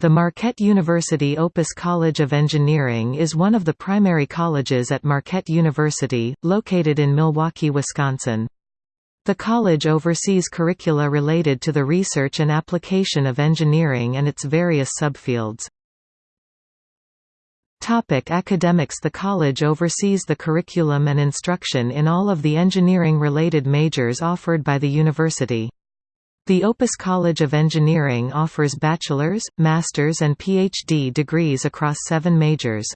The Marquette University Opus College of Engineering is one of the primary colleges at Marquette University, located in Milwaukee, Wisconsin. The college oversees curricula related to the research and application of engineering and its various subfields. Topic academics The college oversees the curriculum and instruction in all of the engineering-related majors offered by the university. The Opus College of Engineering offers bachelor's, master's and PhD degrees across seven majors.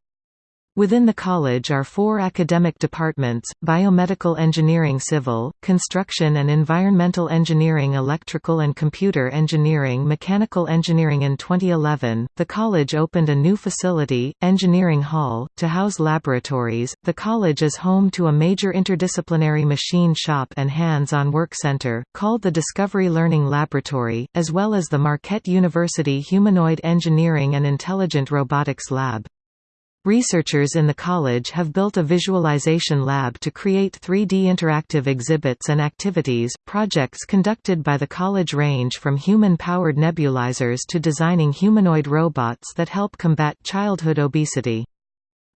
Within the college are four academic departments, Biomedical Engineering Civil, Construction and Environmental Engineering Electrical and Computer Engineering Mechanical Engineering In 2011, the college opened a new facility, Engineering Hall, to house laboratories. The college is home to a major interdisciplinary machine shop and hands-on work center, called the Discovery Learning Laboratory, as well as the Marquette University Humanoid Engineering and Intelligent Robotics Lab. Researchers in the college have built a visualization lab to create 3D interactive exhibits and activities. Projects conducted by the college range from human powered nebulizers to designing humanoid robots that help combat childhood obesity.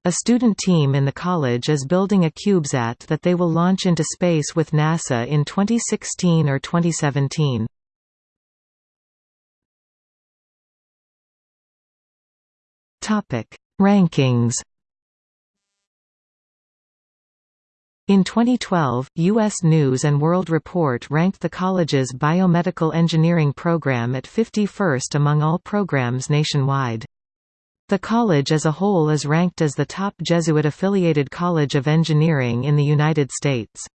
A student team in the college is building a CubeSat that they will launch into space with NASA in 2016 or 2017. Topic Rankings In 2012, U.S. News & World Report ranked the college's biomedical engineering program at 51st among all programs nationwide. The college as a whole is ranked as the top Jesuit-affiliated college of engineering in the United States.